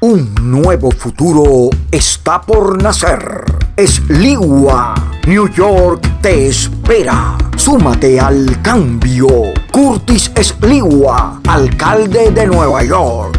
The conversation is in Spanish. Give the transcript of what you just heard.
Un nuevo futuro está por nacer. Es Esligua, New York te espera. Súmate al cambio. Curtis Es Esligua, alcalde de Nueva York.